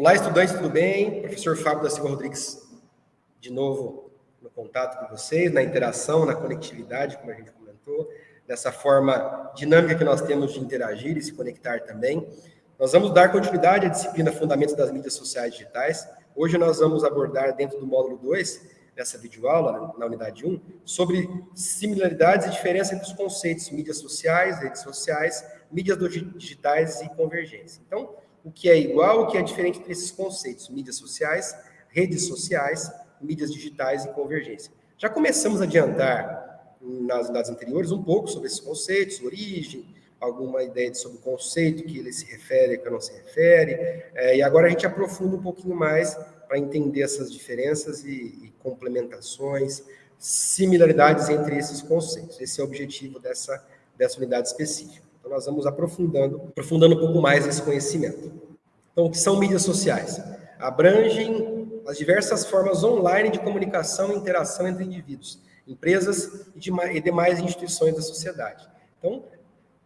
Olá, estudantes, tudo bem? Professor Fábio da Silva Rodrigues, de novo no contato com vocês, na interação, na conectividade, como a gente comentou, dessa forma dinâmica que nós temos de interagir e se conectar também. Nós vamos dar continuidade à disciplina Fundamentos das Mídias Sociais Digitais. Hoje nós vamos abordar, dentro do módulo 2, dessa videoaula, na unidade 1, sobre similaridades e diferença entre os conceitos mídias sociais, redes sociais, mídias digitais e convergência. Então, o que é igual, o que é diferente entre esses conceitos, mídias sociais, redes sociais, mídias digitais e convergência. Já começamos a adiantar nas unidades anteriores um pouco sobre esses conceitos, origem, alguma ideia sobre o conceito que ele se refere, que não se refere, é, e agora a gente aprofunda um pouquinho mais para entender essas diferenças e, e complementações, similaridades entre esses conceitos. Esse é o objetivo dessa, dessa unidade específica. Então, nós vamos aprofundando, aprofundando um pouco mais esse conhecimento. Então, o que são mídias sociais? Abrangem as diversas formas online de comunicação e interação entre indivíduos, empresas e, demais instituições da sociedade. Então,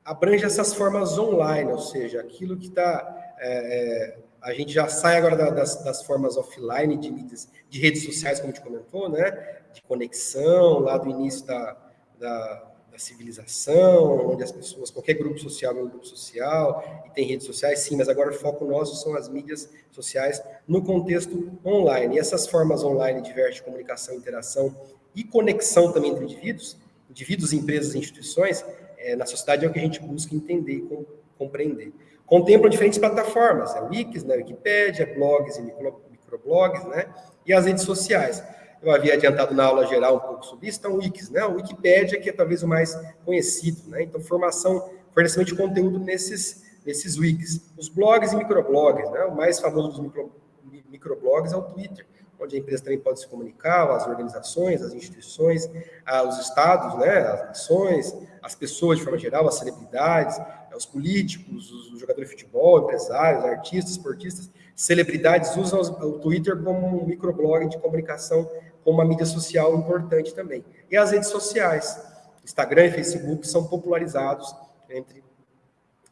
abrange essas formas online, ou seja, aquilo que está... É, é, a gente já sai agora das, das, formas offline de mídias, de redes sociais, como a gente comentou, né? De conexão, lá do início da, da da civilização, onde as pessoas, qualquer grupo social é um grupo social, e tem redes sociais, sim, mas agora o foco nosso são as mídias sociais no contexto online. E essas formas online diversas de comunicação, interação e conexão também entre indivíduos, indivíduos, empresas e instituições, é, na sociedade é o que a gente busca entender e compreender. Contemplam diferentes plataformas, é Wikis, né, Wikipédia, blogs e micro, microblogs, né, e as redes sociais eu havia adiantado na aula geral um pouco sobre isso, então Wikis, né? O Wikipédia, que é talvez o mais conhecido, né? Então, formação, fornecimento de conteúdo nesses, nesses Wikis. Os blogs e microblogs, né? O mais famoso dos micro, microblogs é o Twitter, onde a empresa também pode se comunicar, as organizações, as instituições, os estados, né? As nações, as pessoas de forma geral, as celebridades, os políticos, os jogadores de futebol, empresários, artistas, esportistas, celebridades usam o Twitter como um microblog de comunicação como uma mídia social importante também. E as redes sociais, Instagram e Facebook, são popularizados entre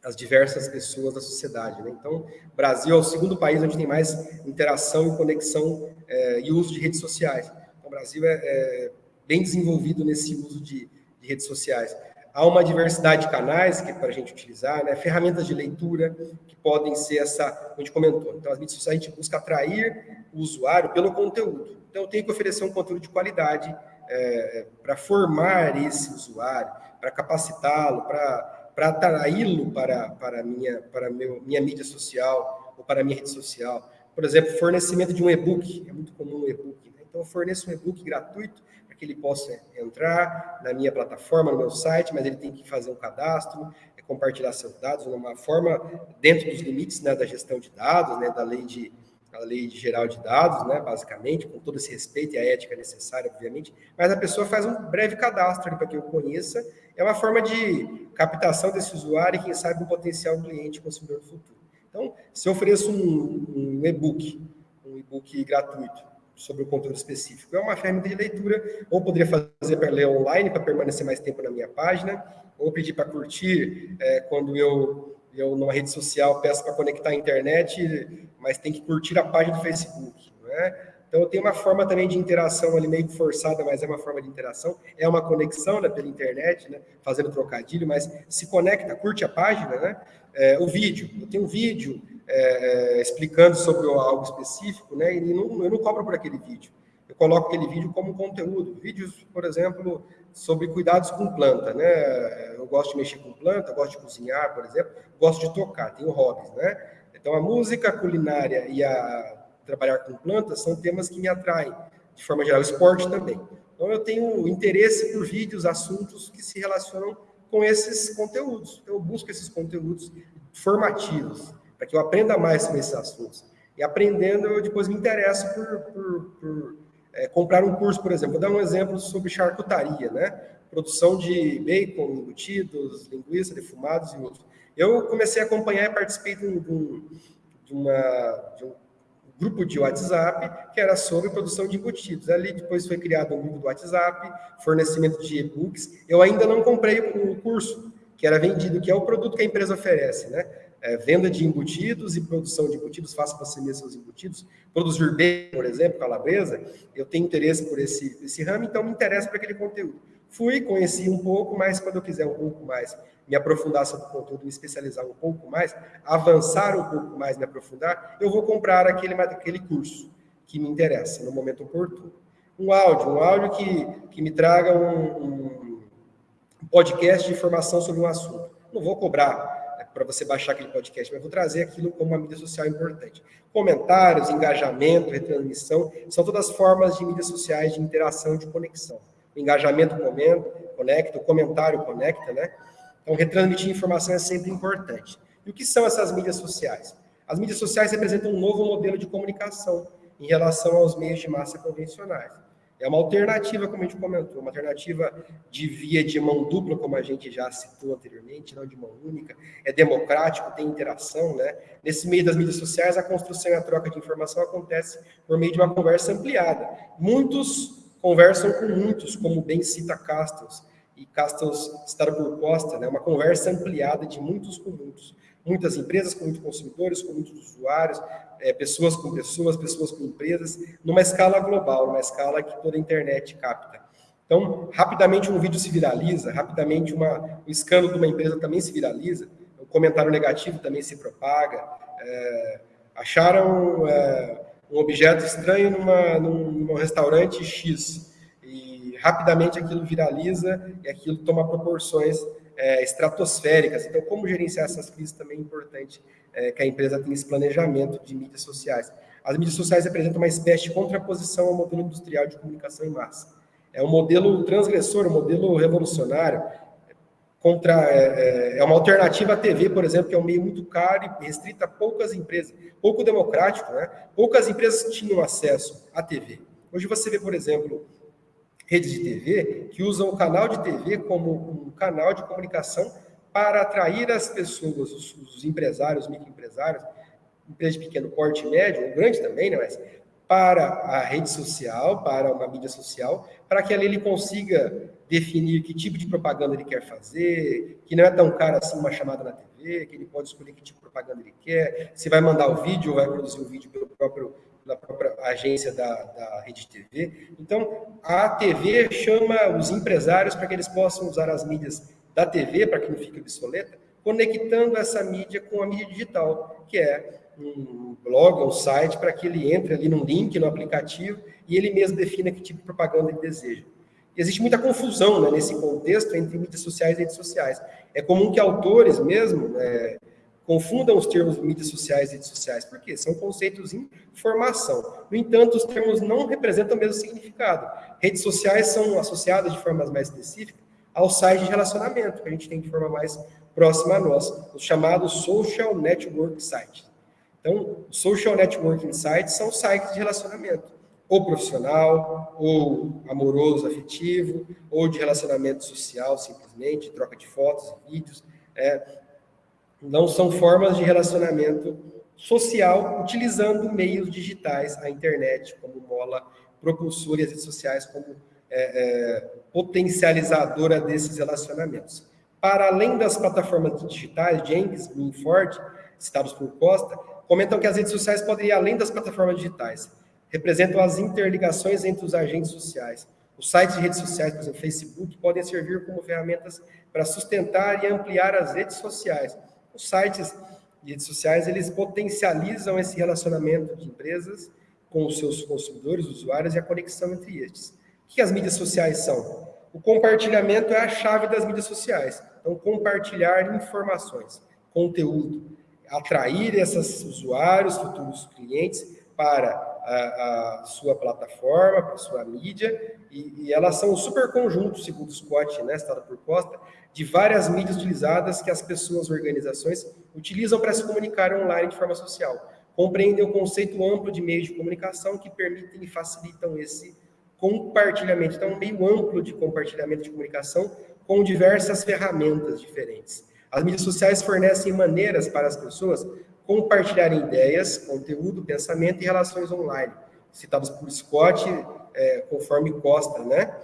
as diversas pessoas da sociedade. Né? Então, Brasil é o segundo país onde tem mais interação e conexão é, e uso de redes sociais. Então, o Brasil é, é bem desenvolvido nesse uso de, de, redes sociais. Há uma diversidade de canais que é para a gente utilizar, né? ferramentas de leitura que podem ser essa, a gente comentou. Então, as mídias sociais a gente busca atrair o usuário pelo conteúdo. Então, eu tenho que oferecer um conteúdo de qualidade é, para formar esse usuário, para capacitá-lo, para atraí-lo para, para, minha, para meu, minha mídia social ou para minha rede social. Por exemplo, fornecimento de um e-book, é muito comum um e-book. Né? Então, eu forneço um e-book gratuito para que ele possa entrar na minha plataforma, no meu site, mas ele tem que fazer um cadastro, é compartilhar seus dados, de uma forma dentro dos limites né, da gestão de dados, né, da lei de a lei geral de dados, né, basicamente, com todo esse respeito e a ética necessária, obviamente, mas a pessoa faz um breve cadastro para que eu conheça, é uma forma de captação desse usuário e, quem sabe, um potencial cliente consumidor do futuro. Então, se eu ofereço um, e-book, um e-book gratuito, sobre o conteúdo específico. É uma ferramenta de leitura, ou poderia fazer para ler online, para permanecer mais tempo na minha página, ou pedir para curtir é, quando eu eu numa rede social peço para conectar a internet, mas tem que curtir a página do Facebook, não é? Então, eu tenho uma forma também de interação ali meio forçada, mas é uma forma de interação. É uma conexão né, pela internet, né, fazendo trocadilho, mas se conecta, curte a página, né? É, o vídeo, eu tenho um vídeo é, é explicando sobre algo específico, né? E não, eu não cobro por aquele vídeo. Eu coloco aquele vídeo como conteúdo. Vídeos, por exemplo, sobre cuidados com planta, né? Eu gosto de mexer com planta, gosto de cozinhar, por exemplo, gosto de tocar, tenho hobbies, né? Então, a música, a culinária e a trabalhar com plantas são temas que me atraem, de forma geral, esporte também. Então, eu tenho interesse por vídeos, assuntos que se relacionam com esses conteúdos. Então, eu busco esses conteúdos formativos, para que eu aprenda mais sobre esses assuntos. E aprendendo, eu depois me interesso por, por, por é, comprar um curso, por exemplo. Vou dar um exemplo sobre charcutaria, né? Produção de bacon, embutidos, linguiça, defumados e outros. Eu comecei a acompanhar e participei de um, de, uma, de um grupo de WhatsApp que era sobre produção de embutidos. Ali depois foi criado um grupo do WhatsApp, fornecimento de e-books. Eu ainda não comprei o curso, que era vendido, que é o produto que a empresa oferece, né? É, venda de embutidos e produção de embutidos, faça você mesmo seus embutidos, produzir bem, por exemplo, calabresa, eu tenho interesse por esse, esse ramo, então me interessa por aquele conteúdo. Fui, conheci um pouco, mas quando eu quiser um pouco mais me aprofundar sobre o conteúdo, me especializar um pouco mais, avançar um pouco mais, me aprofundar, eu vou comprar aquele, aquele curso que me interessa no momento oportuno. Um áudio, um áudio que, que me traga um, um podcast de informação sobre um assunto. Não vou cobrar para você baixar aquele podcast, mas vou trazer aquilo como uma mídia social importante. Comentários, engajamento, retransmissão, são todas formas de mídias sociais de interação, de conexão. O engajamento comenta, conecta, o comentário conecta, né? Então, retransmitir informação é sempre importante. E o que são essas mídias sociais? As mídias sociais representam um novo modelo de comunicação em relação aos meios de massa convencionais. É uma alternativa, como a gente comentou, uma alternativa de via de mão dupla, como a gente já citou anteriormente, não de mão única. É democrático, tem interação, né? Nesse meio das mídias sociais, a construção e a troca de informação acontece por meio de uma conversa ampliada. Muitos conversam com muitos, como bem cita Castells, e Castells citado por Costa, né? Uma conversa ampliada de muitos com muitos muitas empresas com muitos consumidores, com muitos usuários, é, pessoas com pessoas, pessoas com empresas, numa escala global, numa escala que toda a internet capta. Então, rapidamente um vídeo se viraliza, rapidamente uma, um escândalo de uma empresa também se viraliza, um comentário negativo também se propaga. É, acharam é, um objeto estranho numa, num, num restaurante X e rapidamente aquilo viraliza e aquilo toma proporções é, estratosféricas. Então, como gerenciar essas crises também é importante é, que a empresa tenha esse planejamento de mídias sociais. As mídias sociais representam uma espécie de contraposição ao modelo industrial de comunicação em massa. É um modelo transgressor, um modelo revolucionário, contra, é, é, é uma alternativa à TV, por exemplo, que é um meio muito caro e restrito a poucas empresas, pouco democrático, né? Poucas empresas tinham acesso à TV. Hoje você vê, por exemplo, redes de TV que usam o canal de TV como um canal de comunicação para atrair as pessoas, os, os empresários, os microempresários, empresas de pequeno porte médio, ou grande também, né, mas para a rede social, para uma mídia social, para que ali ele consiga definir que tipo de propaganda ele quer fazer, que não é tão caro assim uma chamada na TV, que ele pode escolher que tipo de propaganda ele quer, se vai mandar o vídeo ou vai produzir o vídeo pelo próprio da própria agência da, da Rede TV. Então, a TV chama os empresários para que eles possam usar as mídias da TV, para que não fique obsoleta, conectando essa mídia com a mídia digital, que é um blog, um site, para que ele entre ali num link, no aplicativo, e ele mesmo defina que tipo de propaganda ele deseja. E existe muita confusão né, nesse contexto entre mídias sociais e redes sociais. É comum que autores mesmo, é, confundam os termos mídias sociais e redes sociais, porque são conceitos em formação. No entanto, os termos não representam o mesmo significado. Redes sociais são associadas de formas mais específicas ao site de relacionamento, que a gente tem de forma mais próxima a nós, os chamados social network sites. Então, social networking sites são sites de relacionamento, ou profissional, ou amoroso, afetivo, ou de relacionamento social, simplesmente, troca de fotos e vídeos. É, não são formas de relacionamento social utilizando meios digitais, a internet como mola propulsora e as redes sociais como é, é, potencializadora desses relacionamentos. Para além das plataformas digitais, Jenkins e Ford, citados por Costa, comentam que as redes sociais podem ir além das plataformas digitais. Representam as interligações entre os agentes sociais. Os sites de redes sociais, por exemplo, Facebook, podem servir como ferramentas para sustentar e ampliar as redes sociais, os sites e redes sociais, eles potencializam esse relacionamento de empresas com os seus consumidores, usuários e a conexão entre estes. O que as mídias sociais são? O compartilhamento é a chave das mídias sociais. Então, compartilhar informações, conteúdo, atrair esses usuários, futuros clientes para a, a sua plataforma, para a sua mídia, e, e, elas são um super conjunto, segundo Scott, né, citado por Costa, de várias mídias utilizadas que as pessoas, organizações, utilizam para se comunicar online de forma social. Compreendem o conceito amplo de meios de comunicação que permitem e facilitam esse compartilhamento. Então, um meio amplo de compartilhamento de comunicação com diversas ferramentas diferentes. As mídias sociais fornecem maneiras para as pessoas compartilharem ideias, conteúdo, pensamento e relações online, citados por Scott, é, conforme Costa, né?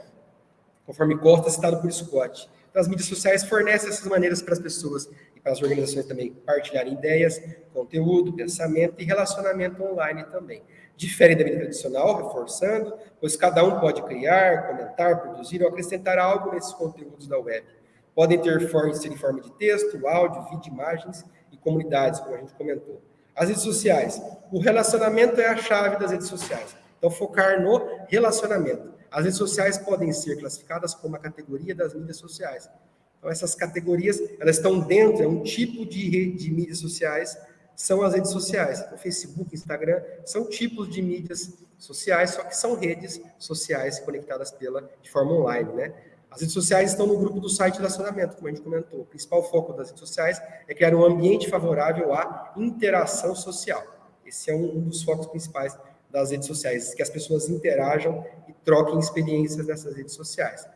Conforme Costa, citado por Scott. Então, as mídias sociais fornecem essas maneiras para as pessoas e para as organizações também partilharem ideias, conteúdo, pensamento e relacionamento online também. Difere da mídia tradicional, reforçando, pois cada um pode criar, comentar, produzir ou acrescentar algo nesses conteúdos da web. Podem ter forma, ser em forma de texto, áudio, vídeo, imagens comunidades, como a gente comentou. As redes sociais. O relacionamento é a chave das redes sociais. Então, focar no relacionamento. As redes sociais podem ser classificadas como a categoria das mídias sociais. Então, essas categorias, elas estão dentro, é um tipo de rede de mídias sociais, são as redes sociais. O Facebook, Instagram, são tipos de mídias sociais, só que são redes sociais conectadas pela, de forma online, né? As redes sociais estão no grupo do site de relacionamento, como a gente comentou. O principal foco das redes sociais é criar um ambiente favorável à interação social. Esse é um, um dos focos principais das redes sociais, que as pessoas interajam e troquem experiências nessas redes sociais.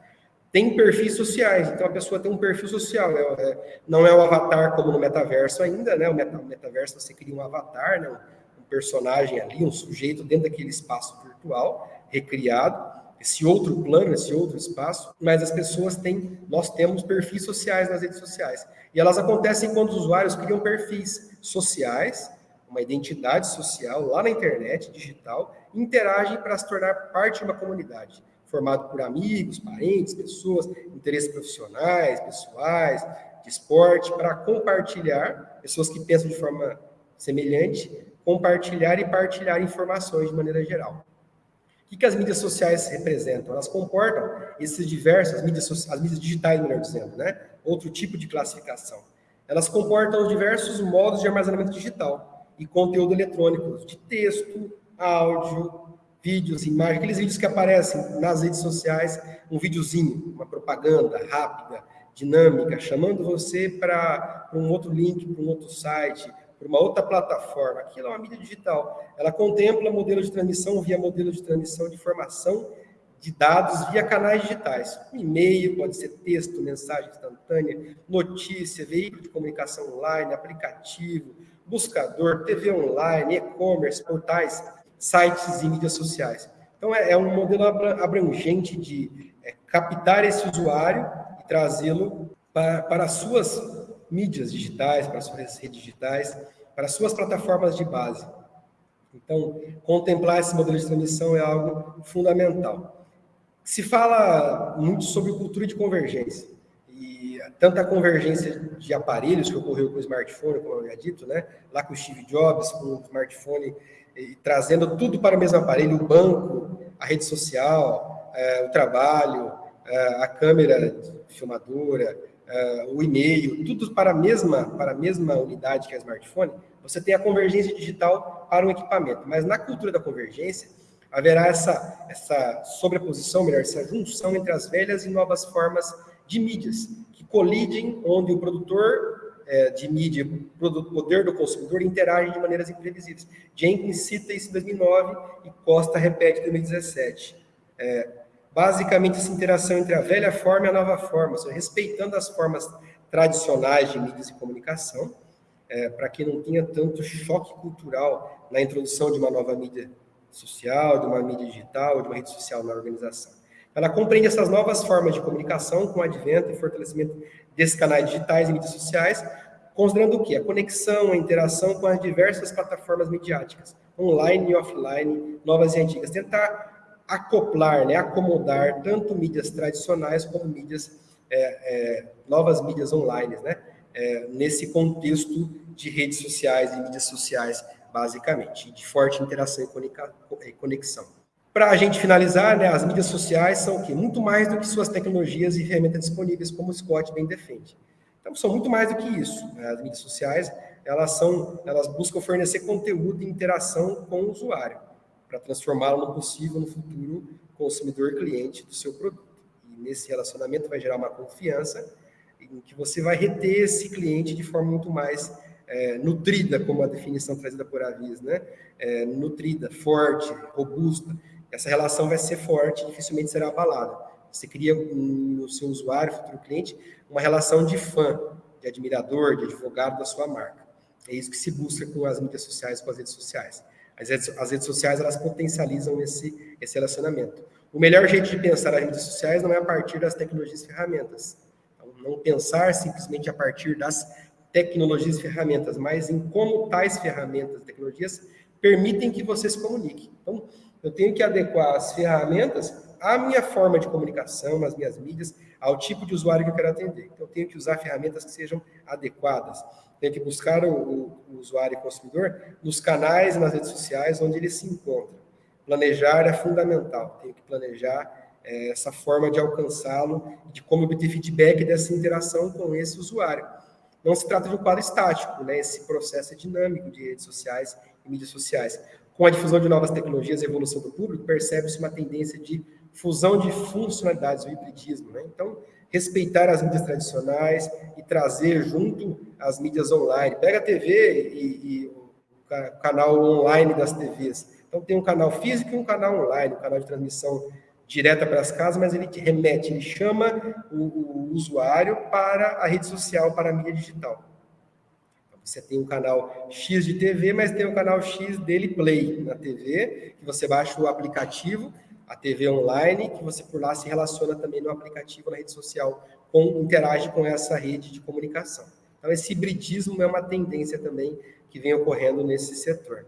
Tem perfis sociais, então a pessoa tem um perfil social, é, é, não é o avatar como no metaverso ainda, né? O metaverso você cria um avatar, né? um personagem ali, um sujeito dentro daquele espaço virtual recriado, esse outro plano, esse outro espaço, mas as pessoas têm, nós temos perfis sociais nas redes sociais. E elas acontecem quando os usuários criam perfis sociais uma identidade social lá na internet, digital, interagem para se tornar parte de uma comunidade, formado por amigos, parentes, pessoas, interesses profissionais, pessoais, de esporte, para compartilhar, pessoas que pensam de forma semelhante, compartilhar e partilhar informações de maneira geral. O que, as mídias sociais representam? Elas comportam esses diversos, as mídias, as mídias digitais, melhor dizendo, né? Outro tipo de classificação. Elas comportam os diversos modos de armazenamento digital, e conteúdo eletrônico, de texto, áudio, vídeos, imagens, aqueles vídeos que aparecem nas redes sociais, um videozinho, uma propaganda rápida, dinâmica, chamando você para um outro link, para um outro site, uma outra plataforma. Aquilo é uma mídia digital. Ela contempla modelo de transmissão via modelo de transmissão de informação de dados via canais digitais. e-mail, pode ser texto, mensagem instantânea, notícia, veículo de comunicação online, aplicativo, buscador, TV online, e-commerce, portais, sites e mídias sociais. Então, é, é um modelo abrangente de é, captar esse usuário e trazê-lo para, para as suas mídias digitais, para as suas redes digitais, para as suas plataformas de base. Então, contemplar esse modelo de transmissão é algo fundamental. Se fala muito sobre cultura de convergência tanto a convergência de aparelhos que ocorreu com o smartphone, como eu havia dito, né? lá com o Steve Jobs, com o smartphone, e, trazendo tudo para o mesmo aparelho, o banco, a rede social, é, o trabalho, é, a câmera filmadora, é, o e-mail, tudo para a, mesma, para a mesma unidade que é smartphone, você tem a convergência digital para um equipamento. Mas na cultura da convergência, haverá essa, essa sobreposição, melhor, essa junção entre as velhas e novas formas de mídias, colidem, onde o produtor é, de mídia, o poder do consumidor, interage de maneiras imprevisíveis. Jenkins cita isso em 2009 e Costa repete em 2017. É, basicamente, essa interação entre a velha forma e a nova forma, seja, respeitando as formas tradicionais de mídias e comunicação, é, para que não tenha tanto choque cultural na introdução de uma nova mídia social, de uma mídia digital, de uma rede social na organização. Ela compreende essas novas formas de comunicação com o advento e fortalecimento desses canais digitais e mídias sociais, considerando o quê? A conexão, a interação com as diversas plataformas midiáticas, online e offline, novas e antigas. Tentar acoplar, né, acomodar tanto mídias tradicionais como mídias, é, é, novas mídias online, né, é, nesse contexto de redes sociais e mídias sociais, basicamente, de forte interação e conexão. Para a gente finalizar, né, as mídias sociais são o quê? Muito mais do que suas tecnologias e ferramentas disponíveis, como o Scott bem defende. Então, são muito mais do que isso. Né? As mídias sociais, elas são, elas buscam fornecer conteúdo e interação com o usuário, para transformá-lo no possível, no futuro, consumidor cliente do seu produto. E nesse relacionamento vai gerar uma confiança em que você vai reter esse cliente de forma muito mais é, nutrida, como a definição trazida por Avis, né? É, nutrida, forte, robusta essa relação vai ser forte, dificilmente será abalada. Você cria no seu usuário, futuro cliente, uma relação de fã, de admirador, de advogado da sua marca. É isso que se busca com as mídias sociais, com as redes sociais. As redes, as redes sociais, elas potencializam esse, esse relacionamento. O melhor jeito de pensar as mídias sociais não é a partir das tecnologias e ferramentas. Então, Não pensar simplesmente a partir das tecnologias e ferramentas, mas em como tais ferramentas e tecnologias permitem que você se comunique. Então, eu tenho que adequar as ferramentas à minha forma de comunicação, às minhas mídias, ao tipo de usuário que eu quero atender. Então, eu tenho que usar ferramentas que sejam adequadas. Tenho que buscar o, o usuário e consumidor nos canais e nas redes sociais onde ele se encontra. Planejar é fundamental. Tenho que planejar é, essa forma de alcançá-lo, de como obter feedback dessa interação com esse usuário. Não se trata de um quadro estático, né? Esse processo é dinâmico de redes sociais e mídias sociais. Com a difusão de novas tecnologias e evolução do público, percebe-se uma tendência de fusão de funcionalidades, o hibridismo. Né? Então, respeitar as mídias tradicionais e trazer junto as mídias online. Pega a TV e, e o canal online das TVs. Então, tem um canal físico e um canal online, um canal de transmissão direta para as casas, mas ele remete, ele chama o, o usuário para a rede social, para a mídia digital. Você tem um canal X de TV, mas tem um canal X dele Play na TV, que você baixa o aplicativo, a TV online, que você por lá se relaciona também no aplicativo, na rede social, com, interage com essa rede de comunicação. Então, esse hibridismo é uma tendência também que vem ocorrendo nesse setor.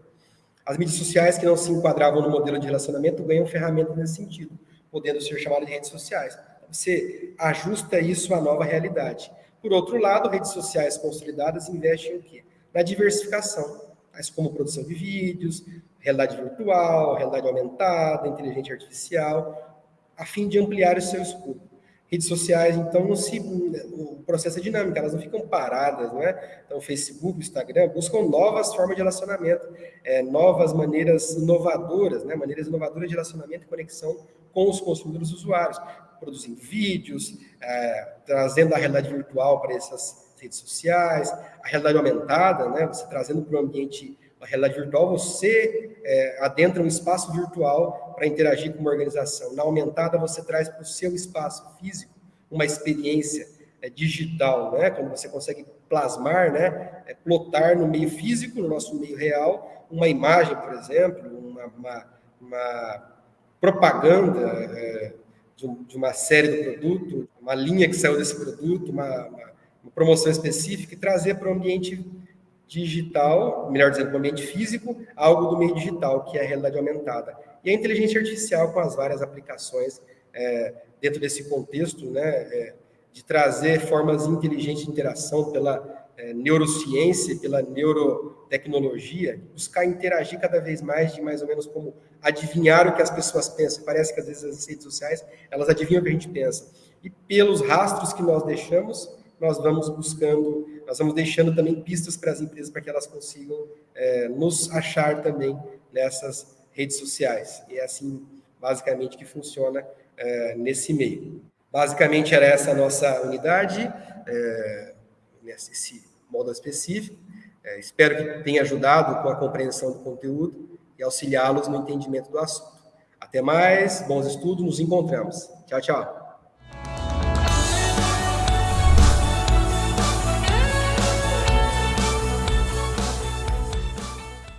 As mídias sociais que não se enquadravam no modelo de relacionamento ganham ferramentas nesse sentido, podendo ser chamadas de redes sociais. Você ajusta isso à nova realidade. Por outro lado, redes sociais consolidadas investem em quê? Na diversificação, tais como produção de vídeos, realidade virtual, realidade aumentada, inteligência artificial, a fim de ampliar o seu escopo. Redes sociais, então, não se, o processo é dinâmico, elas não ficam paradas, não é? Então, Facebook, Instagram buscam novas formas de relacionamento, é, novas maneiras inovadoras, né? maneiras inovadoras de relacionamento e conexão com os consumidores usuários produzindo vídeos, é, trazendo a realidade virtual para essas redes sociais, a realidade aumentada, né? Você trazendo para o ambiente a realidade virtual, você é, adentra um espaço virtual para interagir com uma organização. Na aumentada, você traz para o seu espaço físico uma experiência é, digital, né? Quando você consegue plasmar, né? É, plotar no meio físico, no nosso meio real, uma imagem, por exemplo, uma, uma, uma propaganda é, de, de, uma série do produto, uma linha que saiu desse produto, uma, uma, uma promoção específica, e trazer para o ambiente digital, melhor dizendo, o ambiente físico, algo do meio digital, que é a realidade aumentada. E a inteligência artificial com as várias aplicações é, dentro desse contexto, né, é, de trazer formas inteligentes de interação pela é, neurociência, pela neurotecnologia, buscar interagir cada vez mais de mais ou menos como adivinhar o que as pessoas pensam. Parece que às vezes as redes sociais, elas adivinham o que a gente pensa. E pelos rastros que nós deixamos, nós vamos buscando, nós vamos deixando também pistas para as empresas para que elas consigam é, nos achar também nessas redes sociais. E é assim, basicamente, que funciona é, nesse meio. Basicamente, era essa a nossa unidade, é, nesse modo específico. É, espero que tenha ajudado com a compreensão do conteúdo e auxiliá-los no entendimento do assunto. Até mais, bons estudos, nos encontramos. Tchau, tchau.